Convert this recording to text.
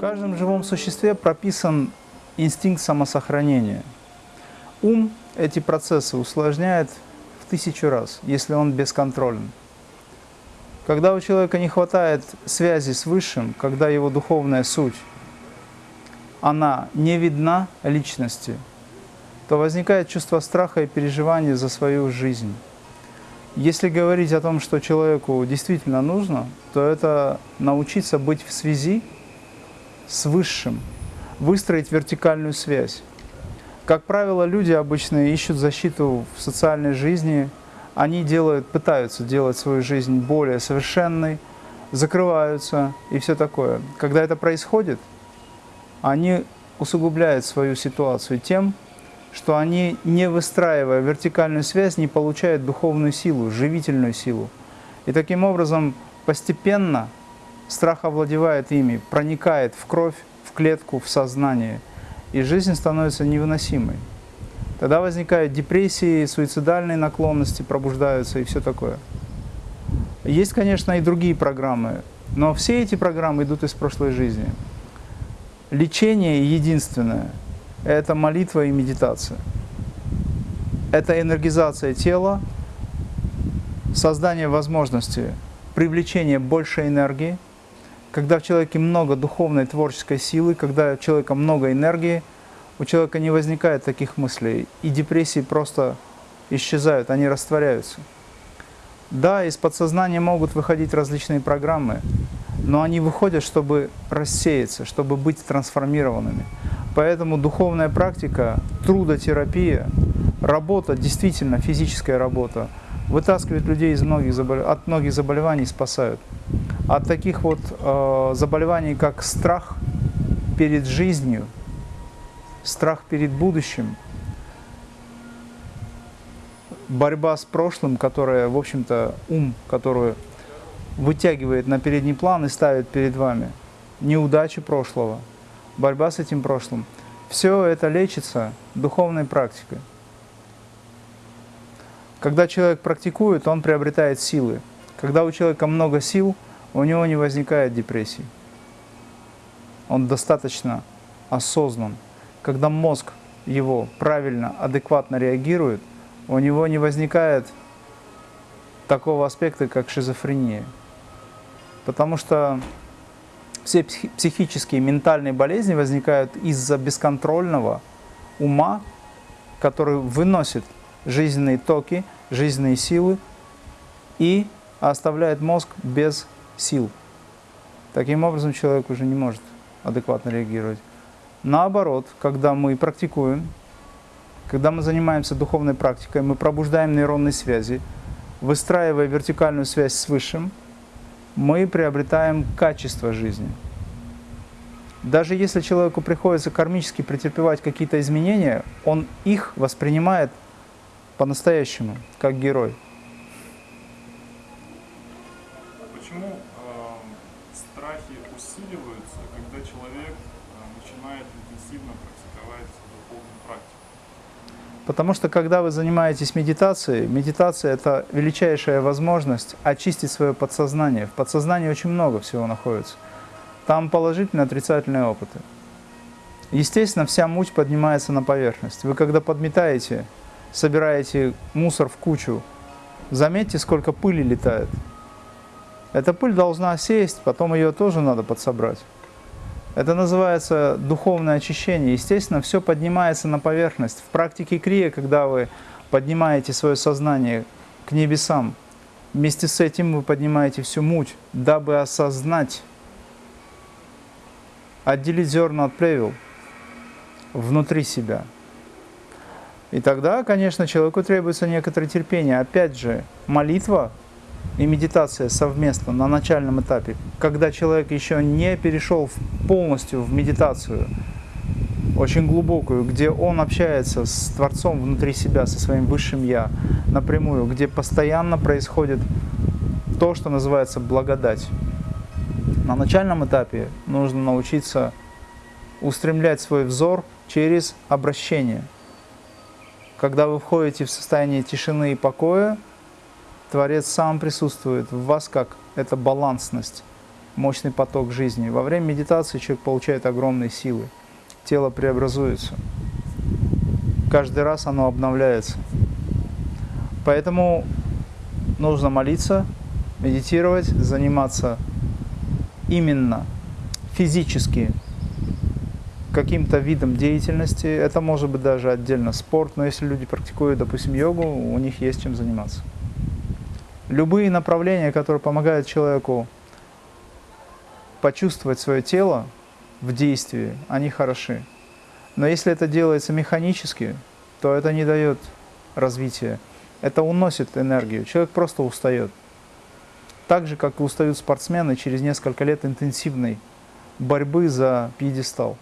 каждом живом существе прописан инстинкт самосохранения. Ум эти процессы усложняет в тысячу раз, если он бесконтролен. Когда у человека не хватает связи с Высшим, когда его духовная суть, она не видна личности, то возникает чувство страха и переживания за свою жизнь. Если говорить о том, что человеку действительно нужно, то это научиться быть в связи с Высшим, выстроить вертикальную связь. Как правило, люди обычно ищут защиту в социальной жизни, они делают, пытаются делать свою жизнь более совершенной, закрываются и все такое. Когда это происходит, они усугубляют свою ситуацию тем, что они, не выстраивая вертикальную связь, не получают духовную силу, живительную силу. И таким образом постепенно Страх овладевает ими, проникает в кровь, в клетку, в сознание, и жизнь становится невыносимой. Тогда возникают депрессии, суицидальные наклонности пробуждаются и все такое. Есть, конечно, и другие программы, но все эти программы идут из прошлой жизни. Лечение единственное – это молитва и медитация. Это энергизация тела, создание возможности привлечения большей энергии – когда в человеке много духовной творческой силы, когда у человека много энергии, у человека не возникает таких мыслей, и депрессии просто исчезают, они растворяются. Да, из подсознания могут выходить различные программы, но они выходят, чтобы рассеяться, чтобы быть трансформированными. Поэтому духовная практика, трудотерапия, работа, действительно физическая работа, вытаскивает людей из многих заболев... от многих заболеваний, спасают от таких вот э, заболеваний, как страх перед жизнью, страх перед будущим, борьба с прошлым, которая, в общем-то, ум, которую вытягивает на передний план и ставит перед вами, неудачи прошлого, борьба с этим прошлым. Все это лечится духовной практикой. Когда человек практикует, он приобретает силы. Когда у человека много сил – у него не возникает депрессии. Он достаточно осознан. Когда мозг его правильно, адекватно реагирует, у него не возникает такого аспекта, как шизофрения. Потому что все психические, ментальные болезни возникают из-за бесконтрольного ума, который выносит жизненные токи, жизненные силы и оставляет мозг без сил. Таким образом, человек уже не может адекватно реагировать. Наоборот, когда мы практикуем, когда мы занимаемся духовной практикой, мы пробуждаем нейронные связи, выстраивая вертикальную связь с Высшим, мы приобретаем качество жизни. Даже если человеку приходится кармически претерпевать какие-то изменения, он их воспринимает по-настоящему, как герой. Потому что когда вы занимаетесь медитацией, медитация – это величайшая возможность очистить свое подсознание. В подсознании очень много всего находится. Там положительные, отрицательные опыты. Естественно, вся муть поднимается на поверхность. Вы когда подметаете, собираете мусор в кучу, заметьте, сколько пыли летает. Эта пыль должна сесть, потом ее тоже надо подсобрать. Это называется духовное очищение. Естественно, все поднимается на поверхность. В практике крия, когда вы поднимаете свое сознание к небесам, вместе с этим вы поднимаете всю муть, дабы осознать, отделить зерна от плевел внутри себя. И тогда, конечно, человеку требуется некоторое терпение. Опять же, молитва и медитация совместно на начальном этапе, когда человек еще не перешел полностью в медитацию, очень глубокую, где он общается с Творцом внутри себя, со своим Высшим Я напрямую, где постоянно происходит то, что называется благодать. На начальном этапе нужно научиться устремлять свой взор через обращение. Когда вы входите в состояние тишины и покоя, Творец сам присутствует в вас, как эта балансность. мощный поток жизни. Во время медитации человек получает огромные силы. Тело преобразуется. Каждый раз оно обновляется. Поэтому нужно молиться, медитировать, заниматься именно физически каким-то видом деятельности. Это может быть даже отдельно спорт, но если люди практикуют, допустим, йогу, у них есть чем заниматься. Любые направления, которые помогают человеку почувствовать свое тело в действии, они хороши. Но если это делается механически, то это не дает развития. Это уносит энергию. Человек просто устает. Так же, как и устают спортсмены через несколько лет интенсивной борьбы за пьедестал.